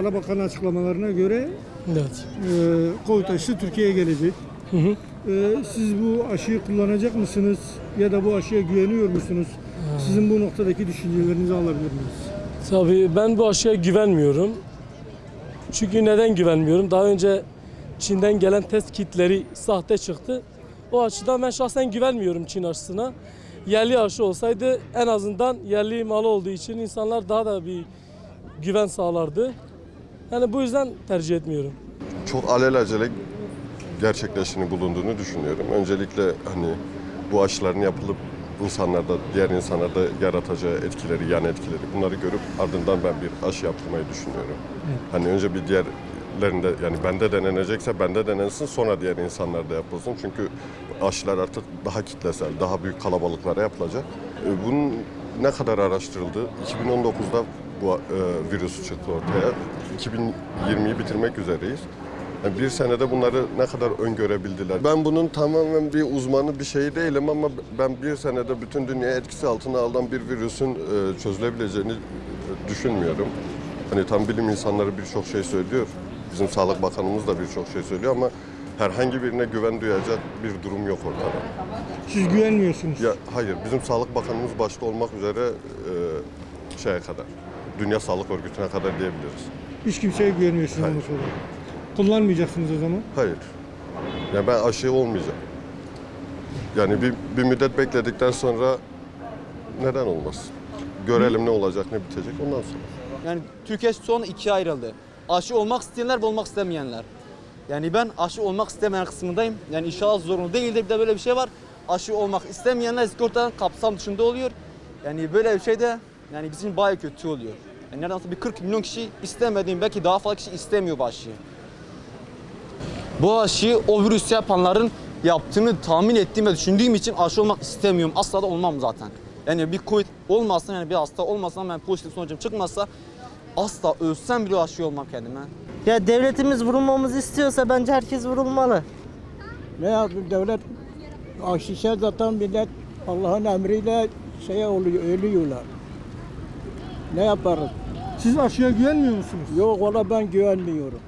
Sağlık Bakanı açıklamalarına göre Evet. e, Covid aşısı Türkiye'ye gelecek. Hı hı. E, siz bu aşıyı kullanacak mısınız? Ya da bu aşıya güveniyor musunuz? Sizin bu noktadaki düşüncelerinizi alabilir miyiz? Tabii ben bu aşıya güvenmiyorum. Çünkü neden güvenmiyorum? Daha önce Çin'den gelen test kitleri sahte çıktı. O açıdan ben şahsen güvenmiyorum Çin aşısına. Yerli aşı olsaydı en azından yerli malı olduğu için insanlar daha da bir güven sağlardı. Yani bu yüzden tercih etmiyorum. çok alelacele gerçekleştiğini bulunduğunu düşünüyorum. Öncelikle hani bu aşıların yapılıp insanlarda, diğer insanlarda yaratacağı etkileri, yan etkileri bunları görüp ardından ben bir aşı yaptırmayı düşünüyorum. Hani önce bir diğerlerinde yani bende denenecekse bende denensin sonra diğer insanlarda yapılsın. Çünkü aşılar artık daha kitlesel, daha büyük kalabalıklara yapılacak. E, Bunun ne kadar araştırıldı? 2019'da bu e, virüs çıktı ortaya. 2020'yi bitirmek üzereyiz. Yani bir senede bunları ne kadar öngörebildiler? Ben bunun tamamen bir uzmanı bir şey değilim ama ben bir senede bütün dünya etkisi altına alan bir virüsün e, çözülebileceğini e, düşünmüyorum. Hani tam bilim insanları birçok şey söylüyor. Bizim Sağlık Bakanımız da birçok şey söylüyor ama herhangi birine güven duyacak bir durum yok ortada. Siz güvenmiyorsunuz. Ya hayır, bizim Sağlık Bakanımız başta olmak üzere e, şeye kadar, Dünya Sağlık Örgütü'ne kadar diyebiliriz. Hiç kimseye güvenmiyorsunuz Hayır. onu sonra. Kullanmayacaksınız o zaman. Hayır. Ya ben aşı olmayacağım. Yani bir, bir müddet bekledikten sonra neden olmasın? Görelim ne olacak, ne bitecek ondan sonra. Yani Türkiye son ikiye ayrıldı. Aşı olmak isteyenler ve olmak istemeyenler. Yani ben aşı olmak istemeyen kısmındayım. Yani inşallah zorunlu değildir. Bir de böyle bir şey var. Aşı olmak istemeyenler sigortadan kapsam dışında oluyor. Yani böyle bir şey de yani bizim bayağı kötü oluyor. Yani neredeyse bir 40 milyon kişi istemediğim belki daha fazla kişi istemiyor bu aşıyı. Bu aşıyı o virüs yapanların yaptığını tahmin ettiğim ve düşündüğüm için aşı olmak istemiyorum. Asla da olmam zaten. Yani bir Covid olmazsa yani bir hasta olmasa ben pozitif sonucum çıkmazsa asla ölsem bile aşı olmam kendime. Ya devletimiz vurulmamızı istiyorsa bence herkes vurulmalı. Ne yapayım devlet aşişe zaten millet Allah'ın emriyle şeye oluyor, ölüyorlar. Ne yaparız? Siz aşıya güvenmiyor musunuz? Yok ona ben güvenmiyorum.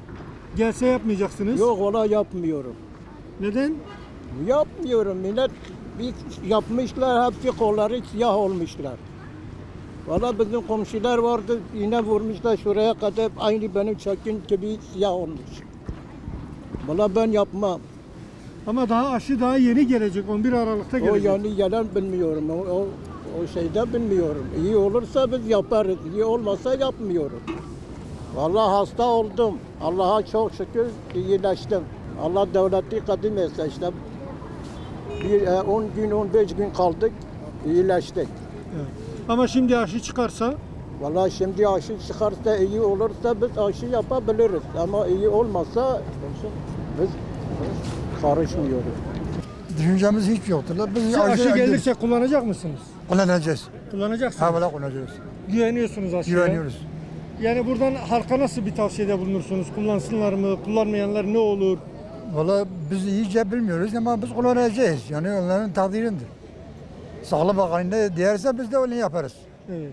Gelse yapmayacaksınız. Yok ona yapmıyorum. Neden? Yapmıyorum millet bir yapmışlar hepsi kolları siyah olmuşlar. Valla bizim komşular vardı yine vurmuşlar şuraya kadar aynı benim çekin gibi siyah olmuş. Valla ben yapmam. Ama daha aşı daha yeni gelecek. 11 Aralık'ta O gelecek. yani yalan bilmiyorum. O, o, o şeyde bilmiyorum. İyi olursa biz yaparız. İyi olmazsa yapmıyorum. Vallahi hasta oldum. Allah'a çok şükür iyileştim. Allah devleti kadim etse işte. Bir, e, 10 gün 15 gün kaldık. iyileştik. Ama şimdi aşı çıkarsa Vallahi şimdi aşı çıkarsa iyi olursa biz aşı yapabiliriz. Ama iyi olmazsa biz karışmıyoruz. Düşüncemiz hiç yoktur. la. Biz siz aşı acı- gelirse kullanacak mısınız? Kullanacağız. Kullanacaksınız. Ha valla kullanacağız. Güveniyorsunuz aşıya. Güveniyoruz. Yani buradan halka nasıl bir tavsiyede bulunursunuz? Kullansınlar mı? Kullanmayanlar ne olur? Valla biz iyice bilmiyoruz ama biz kullanacağız. Yani onların takdirindir. Sağlık Bakanı ne derse biz de öyle yaparız. Evet.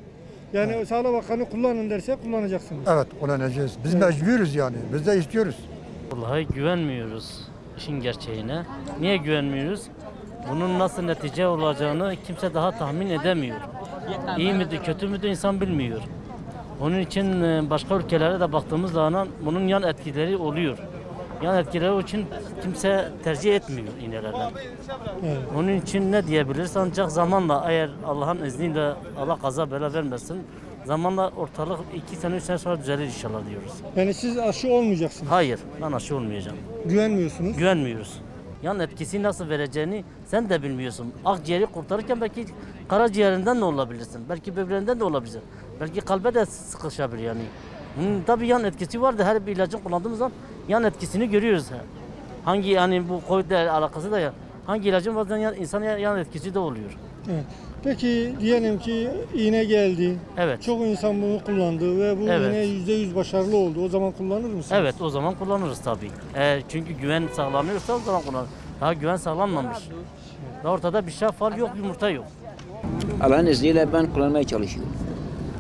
Yani Sağlık Bakanı kullanın derse kullanacaksınız. Evet kullanacağız. Biz Evet. mecburuz yani. Biz de istiyoruz. Vallahi güvenmiyoruz işin gerçeğine. Niye güvenmiyoruz? Bunun nasıl netice olacağını kimse daha tahmin edemiyor. İyi midir, kötü müdür insan bilmiyor. Onun için e, başka ülkelere de baktığımız zaman bunun yan etkileri oluyor. Yan etkileri için kimse tercih etmiyor iğnelerden. Evet. Onun için ne diyebiliriz? Ancak zamanla eğer Allah'ın izniyle Allah kaza bela vermesin zamanla ortalık iki sene üç sene sonra düzelir inşallah diyoruz. Yani siz aşı olmayacaksınız. Hayır ben aşı olmayacağım. Güvenmiyorsunuz. güvenmiyoruz. Yan etkisi nasıl vereceğini sen de bilmiyorsun. Akciğeri kurtarırken belki karaciğerinden de olabilirsin. Belki böbreğinden de olabilir. Belki kalbe de sıkışabilir yani. Bunun tabii yan etkisi var da her bir ilacın kullandığımız zaman yan etkisini görüyoruz. Hangi yani bu Covid ile alakası da ya. Hangi ilacın bazen yan, insana yan etkisi de oluyor. Evet. Peki diyelim ki iğne geldi. Evet. Çok insan bunu kullandı ve bu Evet. iğne %100 başarılı oldu. O zaman kullanır mısınız? Evet o zaman kullanırız tabii. Eğer çünkü güven sağlanıyorsa o zaman kullanırız. Daha güven sağlanmamış. Daha ortada bir şaf var yok yumurta yok. Allah'ın izniyle ben kullanmaya çalışıyorum.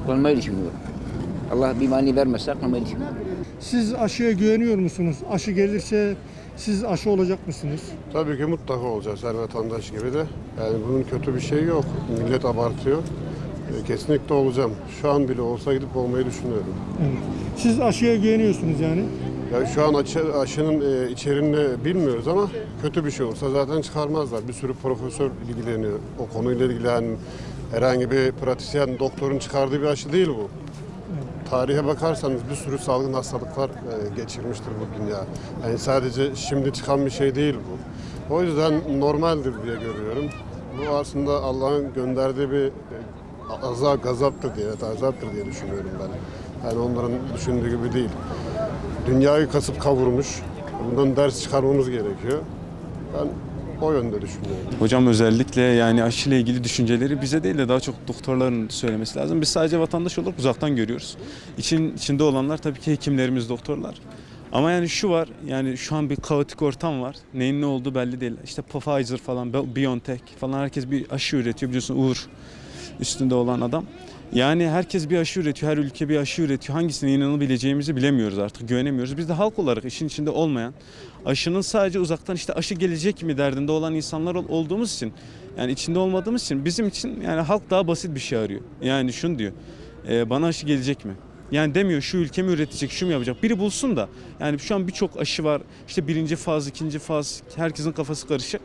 Kullanmayı düşünüyorum. Allah bir mani vermezse kılmayı Siz aşıya güveniyor musunuz? Aşı gelirse siz aşı olacak mısınız? Tabii ki mutlaka olacağız her vatandaş gibi de. Yani bunun kötü bir şeyi yok. Millet abartıyor. E, Kesinlikle olacağım. Şu an bile olsa gidip olmayı düşünüyorum. Siz aşıya güveniyorsunuz yani. Ya şu an aşı, aşının e, içeriğini bilmiyoruz ama kötü bir şey olsa zaten çıkarmazlar. Bir sürü profesör ilgileniyor. O konuyla ilgili yani herhangi bir pratisyen, doktorun çıkardığı bir aşı değil bu. Tarihe bakarsanız bir sürü salgın hastalıklar e, geçirmiştir bu dünya. Yani sadece şimdi çıkan bir şey değil bu. O yüzden normaldir diye görüyorum. Bu aslında Allah'ın gönderdiği bir e, azap, gazaptır diye, evet, azaptır diye düşünüyorum ben. Yani onların düşündüğü gibi değil. Dünyayı kasıp kavurmuş. Bundan ders çıkarmamız gerekiyor. Ben o yönde düşünüyorum. Hocam özellikle yani aşıyla ilgili düşünceleri bize değil de daha çok doktorların söylemesi lazım. Biz sadece vatandaş olarak uzaktan görüyoruz. İçin içinde olanlar tabii ki hekimlerimiz, doktorlar. Ama yani şu var, yani şu an bir kaotik ortam var. Neyin ne olduğu belli değil. İşte Pfizer falan, BioNTech falan herkes bir aşı üretiyor. Biliyorsun Uğur üstünde olan adam. Yani herkes bir aşı üretiyor, her ülke bir aşı üretiyor. Hangisine inanabileceğimizi bilemiyoruz artık, güvenemiyoruz. Biz de halk olarak işin içinde olmayan, aşının sadece uzaktan işte aşı gelecek mi derdinde olan insanlar ol- olduğumuz için, yani içinde olmadığımız için bizim için yani halk daha basit bir şey arıyor. Yani şunu diyor, e, bana aşı gelecek mi? Yani demiyor şu ülke mi üretecek, şu mu yapacak? Biri bulsun da. Yani şu an birçok aşı var. İşte birinci faz, ikinci faz, herkesin kafası karışık.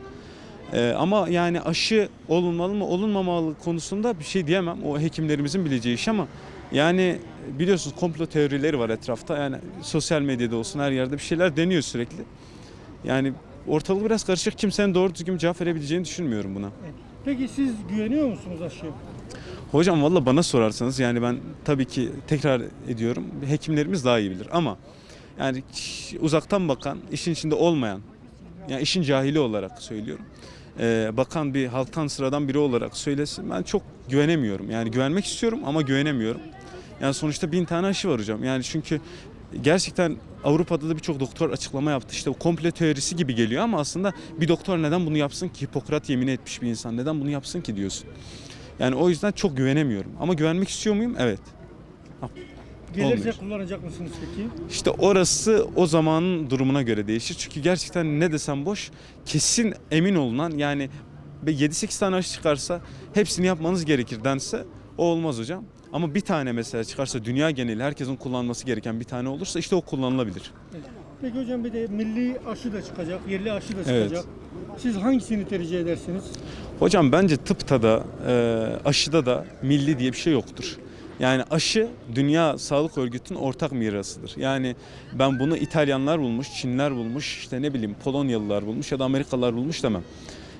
Ee, ama yani aşı olunmalı mı olunmamalı konusunda bir şey diyemem. O hekimlerimizin bileceği iş ama yani biliyorsunuz komplo teorileri var etrafta. Yani sosyal medyada olsun her yerde bir şeyler deniyor sürekli. Yani ortalık biraz karışık. Kimsenin doğru düzgün cevap verebileceğini düşünmüyorum buna. Peki siz güveniyor musunuz aşıya? Hocam valla bana sorarsanız yani ben tabii ki tekrar ediyorum hekimlerimiz daha iyi bilir ama yani uzaktan bakan işin içinde olmayan yani işin cahili olarak söylüyorum. Ee, bakan bir halktan sıradan biri olarak söylesin ben çok güvenemiyorum. Yani güvenmek istiyorum ama güvenemiyorum. Yani sonuçta bin tane aşı var hocam. Yani çünkü gerçekten Avrupa'da da birçok doktor açıklama yaptı. İşte o komple teorisi gibi geliyor ama aslında bir doktor neden bunu yapsın ki? Hipokrat yemin etmiş bir insan neden bunu yapsın ki diyorsun. Yani o yüzden çok güvenemiyorum. Ama güvenmek istiyor muyum? Evet. Gelirse Olmuyor. kullanacak mısınız peki? İşte orası o zamanın durumuna göre değişir. Çünkü gerçekten ne desem boş. Kesin emin olunan yani 7-8 tane aşı çıkarsa hepsini yapmanız gerekir dense o olmaz hocam. Ama bir tane mesela çıkarsa dünya geneli herkesin kullanması gereken bir tane olursa işte o kullanılabilir. Peki hocam bir de milli aşı da çıkacak, yerli aşı da Evet. çıkacak. Siz hangisini tercih edersiniz? Hocam bence tıpta da e, aşıda da milli diye bir şey yoktur. Yani aşı Dünya Sağlık Örgütü'nün ortak mirasıdır. Yani ben bunu İtalyanlar bulmuş, Çinler bulmuş, işte ne bileyim Polonyalılar bulmuş ya da Amerikalılar bulmuş demem.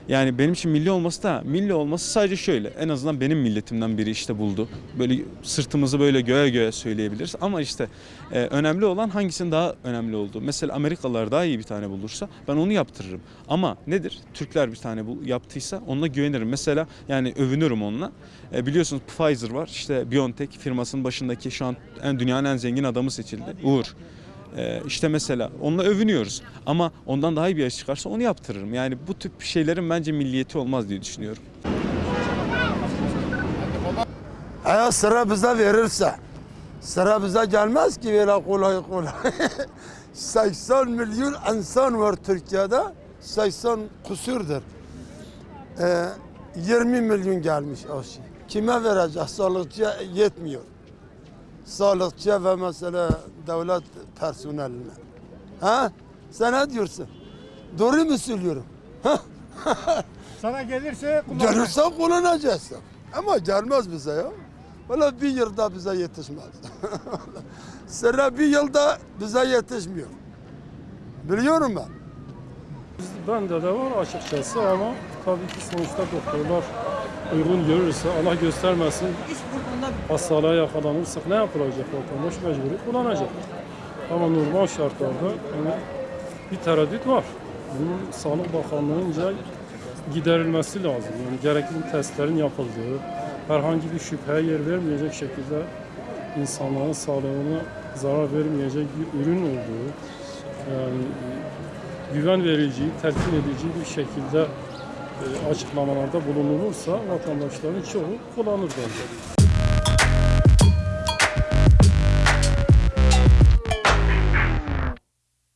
Yani benim için milli olması da milli olması sadece şöyle. En azından benim milletimden biri işte buldu. Böyle sırtımızı böyle göğe göğe söyleyebiliriz. Ama işte e, önemli olan hangisinin daha önemli olduğu. Mesela Amerikalılar daha iyi bir tane bulursa ben onu yaptırırım. Ama nedir? Türkler bir tane bu yaptıysa onunla güvenirim. Mesela yani övünürüm onunla. E, biliyorsunuz Pfizer var. İşte BioNTech firmasının başındaki şu an en dünyanın en zengin adamı seçildi. Uğur. Ee, işte mesela onunla övünüyoruz ama ondan daha iyi bir aşı çıkarsa onu yaptırırım. Yani bu tip şeylerin bence milliyeti olmaz diye düşünüyorum. Eğer sıra bize verirse, sıra bize gelmez ki böyle kolay kolay. 80 milyon insan var Türkiye'de, 80 kusurdur. Ee, 20 milyon gelmiş aşı. Kime vereceğiz? Sağlıkçıya yetmiyor. Sağlıkçıya ve mesela devlet personeline. Ha? Sen ne diyorsun? Doğru mu söylüyorum? Sana gelirse kullanacak. Gelirse kullanacağız. Ama gelmez bize ya. Valla bir yılda bize yetişmez. Sıra bir yılda bize yetişmiyor. Biliyorum ben. Bende de var açıkçası ama tabii ki sonuçta doktorlar uygun görürse Allah göstermesin hastalığa yakalanırsak ne yapılacak vatandaş mecburi kullanacak. Ama normal şartlarda yani bir tereddüt var. Bunun Sağlık Bakanlığı'nca giderilmesi lazım. Yani gerekli testlerin yapıldığı, herhangi bir şüpheye yer vermeyecek şekilde insanların sağlığına zarar vermeyecek bir ürün olduğu, yani güven verici, telkin edici bir şekilde e, açıklamalarda bulunulursa vatandaşların çoğu kullanır bence.